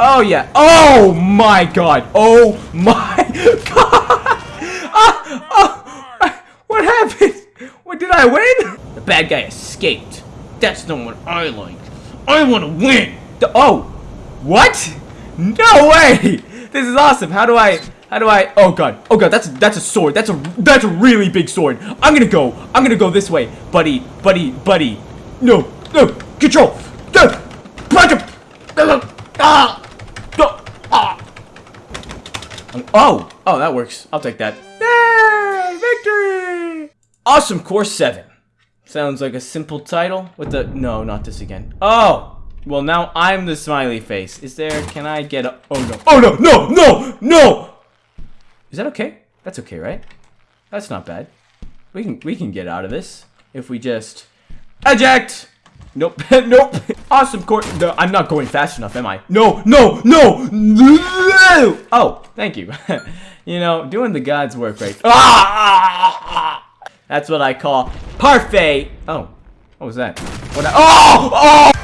Oh yeah. Oh my god. Oh my god. Ah, what happened? What did I win? The bad guy escaped. That's not what I like. I want to win. The- oh, what? No way. This is awesome. How do I? How do I? Oh god. Oh god. That's that's a sword. That's a that's a really big sword. I'm gonna go. I'm gonna go this way, buddy. Buddy. Buddy. No. No. Control. Ah. Ah. Ah. Oh. Oh, that works. I'll take that. Yay! Victory! Awesome Course 7. Sounds like a simple title with the... No, not this again. Oh! Well, now I'm the smiley face. Is there... Can I get a... Oh, no. Oh, no! No! No! No! Is that okay? That's okay, right? That's not bad. We can we can get out of this if we just eject. Nope, nope. Awesome court. No, I'm not going fast enough, am I? No, no, no, no. Oh, thank you. you know, doing the God's work right. Ah! That's what I call parfait. Oh, what was that? What? I, oh, oh!